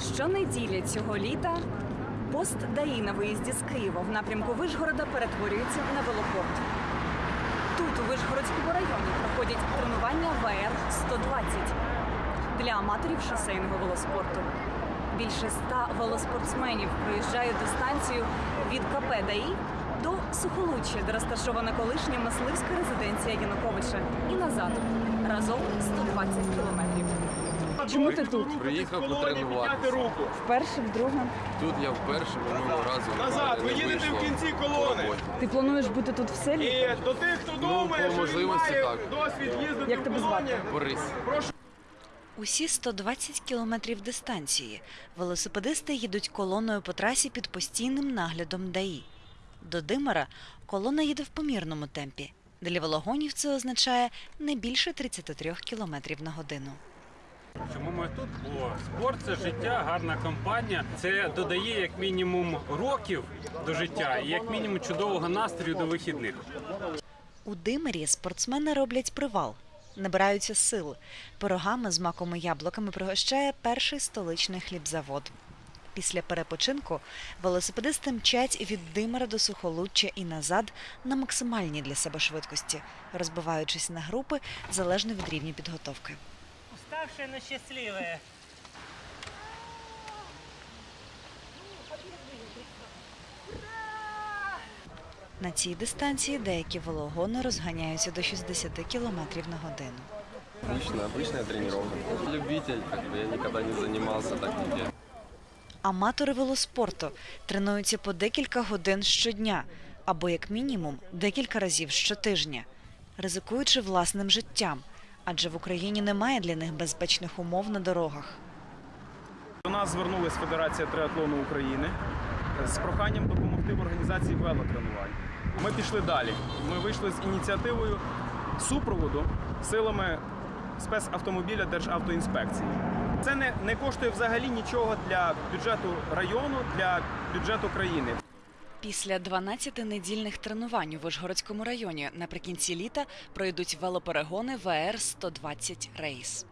Щонеділі цього літа пост ДАІ на виїзді з Києва в напрямку Вишгорода перетворюється на велопорт. Тут, у Вишгородському районі, проходять тренування ВР-120 для аматорів шосейного велоспорту. Більше ста велоспортсменів проїжджають дистанцію від КП ДАІ до Сухолуччя, де розташована колишня мисливська резиденція Януковича, і назад разом 120 кілометрів. Чому ти тут? Приїхав потренуватися. руку. Вперше, вдруге. Тут я вперше минулого разу Назад, ви їдете в кінці колони. Ти плануєш бути тут в селі? І до тих, хто думає, по що він можливості має так. досвід їздити Як в тебе колоні. звати? Борис. Усі 120 кілометрів дистанції велосипедисти їдуть колоною по трасі під постійним наглядом ДАІ. До Димара колона їде в помірному темпі. Для велогонів це означає не більше 33 кілометрів на годину. Чому ми тут? Бо спорт це життя, гарна компанія. Це додає як мінімум років до життя і як мінімум чудового настрою до вихідних. У Димирі спортсмени роблять привал, набираються сил. Пирогами з маком і яблуками пригощає перший столичний хлібзавод. Після перепочинку велосипедисти мчать від Димира до Сухолуччя і назад на максимальній для себе швидкості, розбиваючись на групи залежно від рівня підготовки Уставшие, но счастливые. На цій дистанції деякі велогони розганяються до 60 км на годину. Обычная, обычная тренировка. Любитель, как бы я никогда не занимался так нигде. Аматори велоспорту тренуються по декілька годин щодня або, як мінімум, декілька разів щотижня, ризикуючи власним життям, адже в Україні немає для них безпечних умов на дорогах. До нас звернулась Федерація триатлону України з проханням допомогти в організації велотренувань. Ми пішли далі. Ми вийшли з ініціативою супроводу силами спецавтомобіля Державтоінспекції. Це не, не коштує взагалі нічого для бюджету району, для бюджету країни. Після 12 недільних тренувань у Вишгородському районі наприкінці літа пройдуть велоперегони ВР 120 рейс.